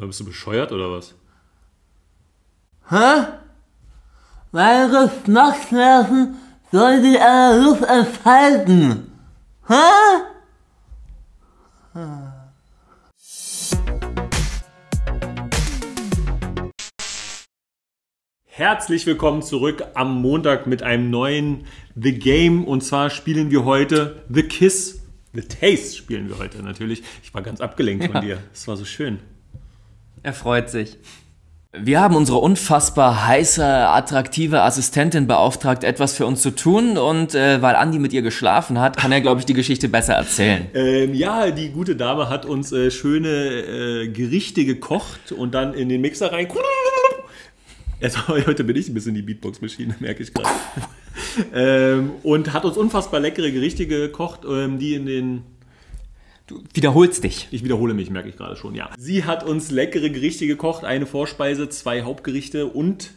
Bist du bescheuert oder was? Hä? Meine Geschmacksnerven soll sich an der Luft entfalten. Hä? Herzlich willkommen zurück am Montag mit einem neuen The Game. Und zwar spielen wir heute The Kiss. The Taste spielen wir heute natürlich. Ich war ganz abgelenkt von Ja. dir. Es war so schön. Er freut sich. Wir haben unsere unfassbar heiße, attraktive Assistentin beauftragt, etwas für uns zu tun. Und äh, weil Andi mit ihr geschlafen hat, kann er, glaube ich, die Geschichte besser erzählen. Ähm, ja, die gute Dame hat uns äh, schöne äh, Gerichte gekocht und dann in den Mixer rein. Also, heute bin ich ein bisschen die Beatbox-Maschine, merke ich gerade. ähm, und hat uns unfassbar leckere Gerichte gekocht, ähm, die in den Du wiederholst dich. Ich wiederhole mich, merke ich gerade schon, ja. Sie hat uns leckere Gerichte gekocht, eine Vorspeise, zwei Hauptgerichte und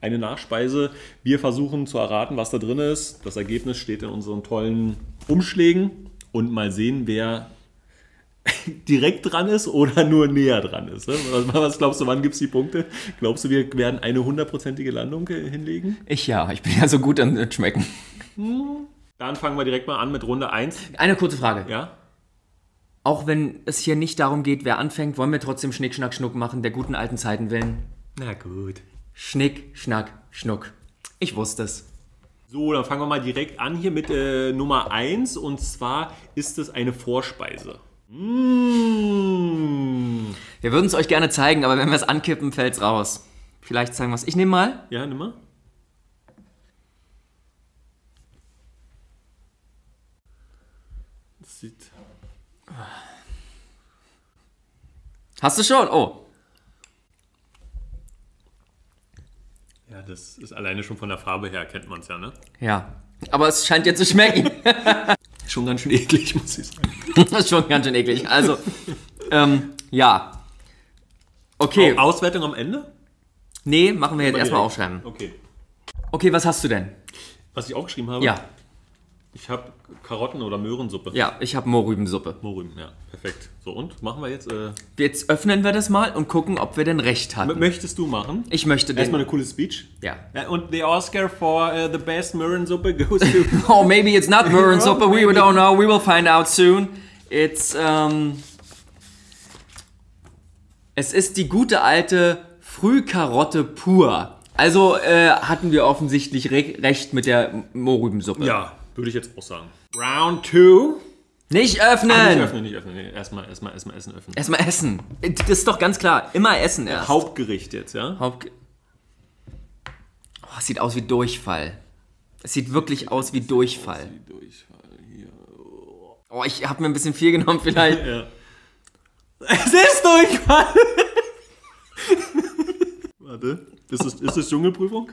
eine Nachspeise. Wir versuchen zu erraten, was da drin ist. Das Ergebnis steht in unseren tollen Umschlägen und mal sehen, wer direkt dran ist oder nur näher dran ist. ne? Was, glaubst du, wann gibt es die Punkte? Glaubst du, wir werden eine hundertprozentige Landung hinlegen? Ich ja, ich bin ja so gut an Schmecken. Dann fangen wir direkt mal an mit Runde 1. Eine kurze Frage. Ja? Auch wenn es hier nicht darum geht, wer anfängt, wollen wir trotzdem Schnick, Schnack, Schnuck machen, der guten alten Zeiten willen. Na gut. Schnick, Schnack, Schnuck. Ich wusste es. So, dann fangen wir mal direkt an hier mit äh, Nummer 1 und zwar ist es eine Vorspeise. Mmh. Wir würden es euch gerne zeigen, aber wenn wir es ankippen, fällt's raus. Vielleicht zeigen wir es. Ich nehme mal. Ja, nimm mal. Das sieht. Hast du schon? Oh. Ja, das ist alleine schon von der Farbe her, kennt man es ja, ne? Ja. Aber es scheint dir zu schmecken. Schon ganz schön eklig, muss ich sagen. das ist schon ganz schön eklig. Also, ähm, ja. Okay. Auswertung am Ende? Nee, machen wir jetzt Mal erstmal aufschreiben. Okay. Okay, was hast du denn? Was ich aufgeschrieben habe? Ja. Ich habe Karotten- oder Möhrensuppe. Ja, ich habe Mohrrübensuppe. Mohrrüben, ja. Perfekt. So, und machen wir jetzt. Äh, Jetzt öffnen wir das mal und gucken, ob wir denn recht m- hatten. möchtest du machen? Ich möchte Erstmal den. eine coole Speech. Ja. Und the Oscar for uh, the best Möhrensuppe goes to. Oh, maybe it's not Möhrensuppe. We don't know. We will find out soon. It's, ähm... Es ist die gute alte Frühkarotte pur. Also äh, hatten wir offensichtlich re recht mit der Mohrrübensuppe. ja, würde ich jetzt auch sagen. Round two. Nicht Ah, öffnen! nicht öffnen, nicht öffnen. Nee, erstmal, erstmal, erstmal Essen öffnen. Erstmal essen. Das ist doch ganz klar. Immer essen erst. Hauptgericht jetzt, ja? Haupt oh, es sieht aus wie Durchfall. Es sieht wirklich aus wie Durchfall. Durchfall hier. Oh, ich habe mir ein bisschen viel genommen vielleicht. Ja. Es ist Durchfall! Warte. Ist es, ist es Dschungelprüfung?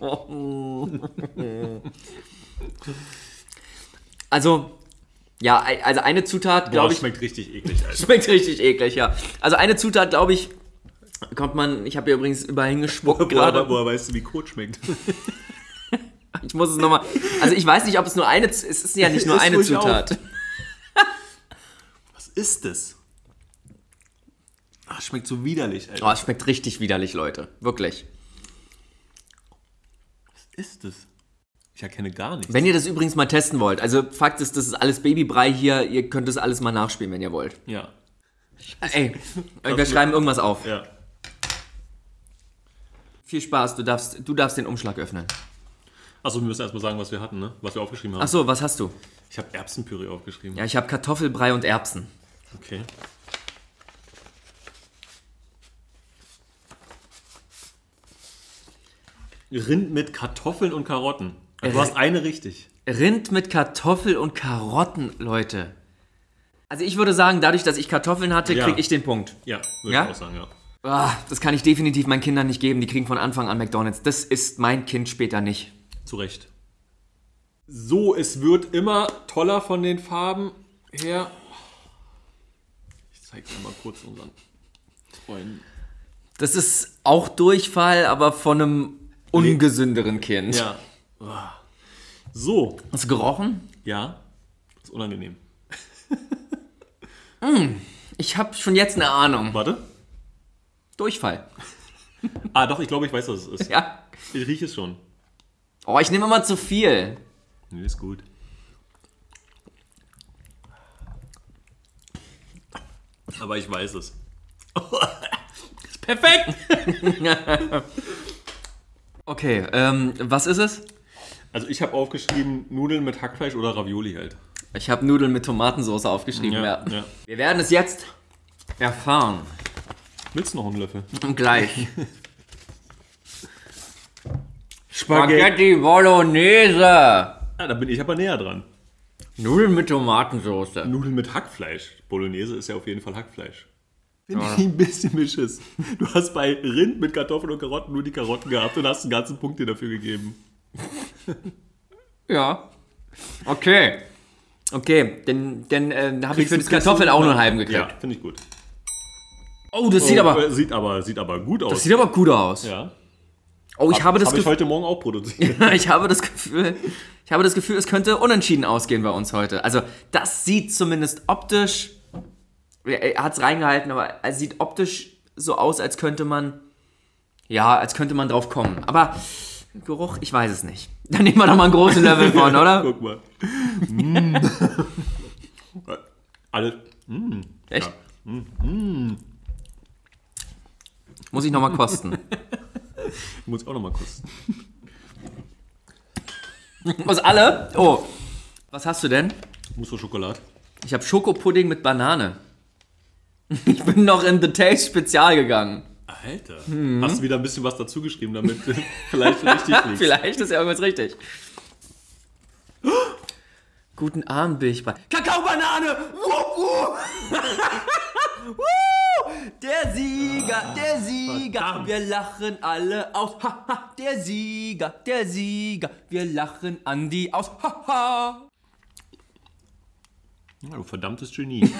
Also, ja, also eine Zutat, glaube ich, schmeckt richtig eklig, Alter. schmeckt richtig eklig, ja. Also eine Zutat, glaube ich, kommt man, ich habe hier übrigens überall hingespuckt gerade. woher weißt du, wie Kot schmeckt? Ich muss es nochmal, also ich weiß nicht, ob es nur eine, es ist ja nicht nur eine Zutat. Was ist das? Ach, schmeckt so widerlich, Alter. Oh, es schmeckt richtig widerlich, Leute. Wirklich. Ist das? Ich erkenne gar nichts. Wenn ihr das übrigens mal testen wollt, also Fakt ist, das ist alles Babybrei hier, ihr könnt das alles mal nachspielen, wenn ihr wollt. Ja. Ey, wir schreiben irgendwas auf. Ja. Viel Spaß, du darfst, du darfst den Umschlag öffnen. Achso, wir müssen erstmal sagen, was wir hatten, ne? Was wir aufgeschrieben haben. Achso, was hast du? Ich habe Erbsenpüree aufgeschrieben. Ja, ich habe Kartoffelbrei und Erbsen. Okay. Rind mit Kartoffeln und Karotten. Du Äh, hast eine richtig. Rind mit Kartoffel und Karotten, Leute. Also ich würde sagen, dadurch, dass ich Kartoffeln hatte, Ja. kriege ich den Punkt. Ja, würde Ja? ich auch sagen, ja. Ah, das kann ich definitiv meinen Kindern nicht geben. Die kriegen von Anfang an McDonalds. Das ist mein Kind später nicht. Zu Recht. So, es wird immer toller von den Farben her. Ich zeige mal kurz unseren Freunden. Das ist auch Durchfall, aber von einem ungesünderen Kind. Ja. So, Hast du gerochen? ja. Ist unangenehm. Ich habe schon jetzt eine Ahnung. Warte. Durchfall. Ah, doch, ich glaube, ich weiß, was es ist. Ja. Ich rieche es schon. Oh, ich nehme immer zu viel. Nee, ist gut. Aber ich weiß es. Perfekt. okay, ähm, was ist es? Also ich habe aufgeschrieben, Nudeln mit Hackfleisch oder Ravioli halt. Ich habe Nudeln mit Tomatensauce aufgeschrieben. Ja, ja. Wir werden es jetzt erfahren. Willst du noch einen Löffel? Gleich. Spaghetti Bolognese. Ah, da bin ich aber näher dran. Nudeln mit Tomatensauce. Nudeln mit Hackfleisch. Bolognese ist ja auf jeden Fall Hackfleisch. Finde ich ein bisschen beschiss. Du hast bei Rind mit Kartoffeln und Karotten nur die Karotten gehabt und hast einen ganzen Punkt dir dafür gegeben. Ja. Okay. Okay, dann, dann äh, habe ich für das Kartoffeln auch nur einen halben gekriegt. Ja, finde ich gut. Oh, das sieht aber, äh, sieht aber sieht aber gut aus. das sieht aber gut aus. ja. Oh, ich habe das Habe ich heute Morgen auch produziert. ich habe das Gefühl, ich habe das Gefühl, es könnte unentschieden ausgehen bei uns heute. Also, das sieht zumindest optisch, er hat es reingehalten, aber es sieht optisch so aus, als könnte man, ja, als könnte man drauf kommen. Aber Geruch, ich weiß es nicht. Dann nehmen wir doch mal einen großen Löffel von, oder? Guck mal. Mm. Alle. Mm. Echt? Ja. Muss ich nochmal kosten. Muss ich auch noch mal kosten. Was alle? Oh, was hast du denn? Muss für Schokolade. Ich habe Schokopudding mit Banane. Ich bin noch in The Taste Spezial gegangen. Alter. Mhm. Hast du wieder ein bisschen was dazu geschrieben, damit vielleicht richtig liegst. Vielleicht ist ja irgendwas richtig. Guten Abend, bei. Kakaobanane! Der Sieger, der Sieger, Verdammt. wir lachen alle aus. Der Sieger, der Sieger, wir lachen Andi aus. Ha, ha. Ja, du verdammtes Genie.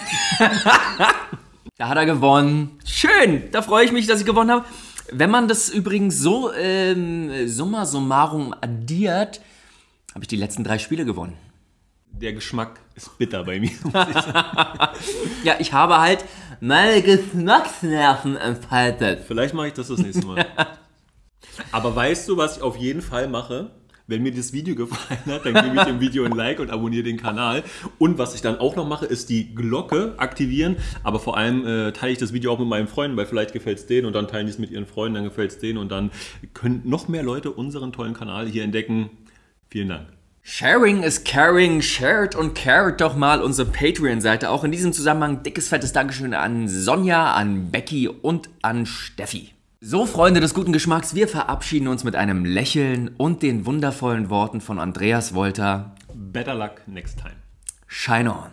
Da hat er gewonnen. Schön, da freue ich mich, dass ich gewonnen habe. Wenn man das übrigens so ähm, summa summarum addiert, habe ich die letzten drei Spiele gewonnen. Der Geschmack ist bitter bei mir. Ja, ich habe halt meine Geschmacksnerven entfaltet. Vielleicht mache ich das das nächste Mal. Aber weißt du, was ich auf jeden Fall mache? Wenn mir das Video gefallen hat, dann gebe ich dem Video ein Like und abonniere den Kanal. Und was ich dann auch noch mache, ist die Glocke aktivieren. Aber vor allem äh, teile ich das Video auch mit meinen Freunden, weil vielleicht gefällt es denen und dann teilen die es mit ihren Freunden, dann gefällt es denen und dann können noch mehr Leute unseren tollen Kanal hier entdecken. Vielen Dank. Sharing is caring, shared und cared doch mal unsere Patreon-Seite. Auch in diesem Zusammenhang dickes, fettes Dankeschön an Sonja, an Becky und an Steffi. So, Freunde des guten Geschmacks, wir verabschieden uns mit einem Lächeln und den wundervollen Worten von Andreas Wolter. Better luck next time. Shine on.